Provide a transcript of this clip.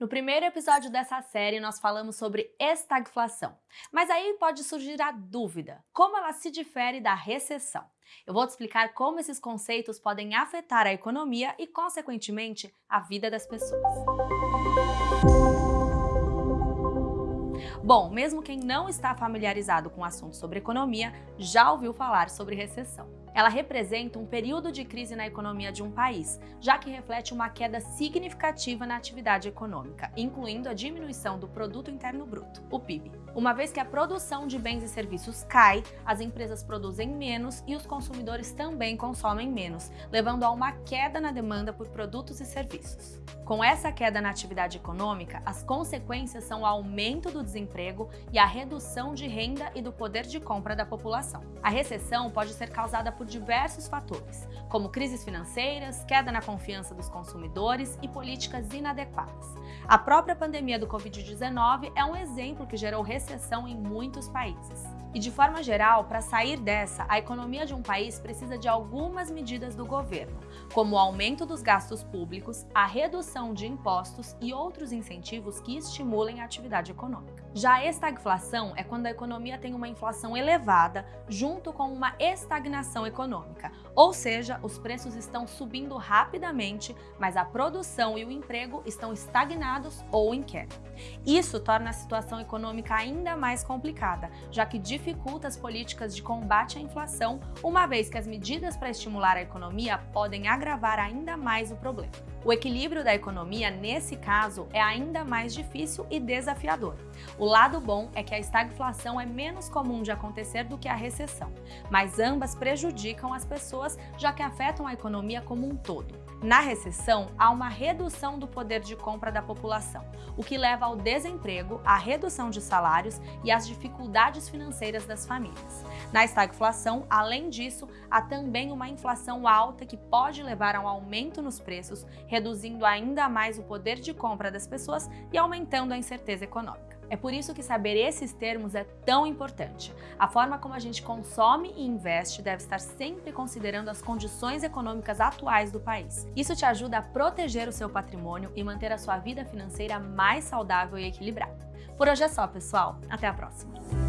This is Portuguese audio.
No primeiro episódio dessa série, nós falamos sobre estagflação. Mas aí pode surgir a dúvida: como ela se difere da recessão? Eu vou te explicar como esses conceitos podem afetar a economia e, consequentemente, a vida das pessoas. Bom, mesmo quem não está familiarizado com o assunto sobre economia já ouviu falar sobre recessão. Ela representa um período de crise na economia de um país, já que reflete uma queda significativa na atividade econômica, incluindo a diminuição do produto interno bruto, o PIB. Uma vez que a produção de bens e serviços cai, as empresas produzem menos e os consumidores também consomem menos, levando a uma queda na demanda por produtos e serviços. Com essa queda na atividade econômica, as consequências são o aumento do desemprego e a redução de renda e do poder de compra da população. A recessão pode ser causada por diversos fatores, como crises financeiras, queda na confiança dos consumidores e políticas inadequadas. A própria pandemia do Covid-19 é um exemplo que gerou recessão em muitos países. E de forma geral, para sair dessa, a economia de um país precisa de algumas medidas do governo, como o aumento dos gastos públicos, a redução de impostos e outros incentivos que estimulem a atividade econômica. Já a estagflação é quando a economia tem uma inflação elevada junto com uma estagnação econômica, ou seja, os preços estão subindo rapidamente, mas a produção e o emprego estão estagnados ou em queda. Isso torna a situação econômica ainda mais complicada, já que dificulta as políticas de combate à inflação, uma vez que as medidas para estimular a economia podem agravar ainda mais o problema. O equilíbrio da economia, nesse caso, é ainda mais difícil e desafiador. O lado bom é que a estagflação é menos comum de acontecer do que a recessão, mas ambas prejudicam as pessoas já que afetam a economia como um todo. Na recessão, há uma redução do poder de compra da população, o que leva ao desemprego, à redução de salários e às dificuldades financeiras das famílias. Na estagflação, além disso, há também uma inflação alta que pode levar a um aumento nos preços, reduzindo ainda mais o poder de compra das pessoas e aumentando a incerteza econômica. É por isso que saber esses termos é tão importante. A forma como a gente consome e investe deve estar sempre considerando as condições econômicas atuais do país. Isso te ajuda a proteger o seu patrimônio e manter a sua vida financeira mais saudável e equilibrada. Por hoje é só, pessoal. Até a próxima!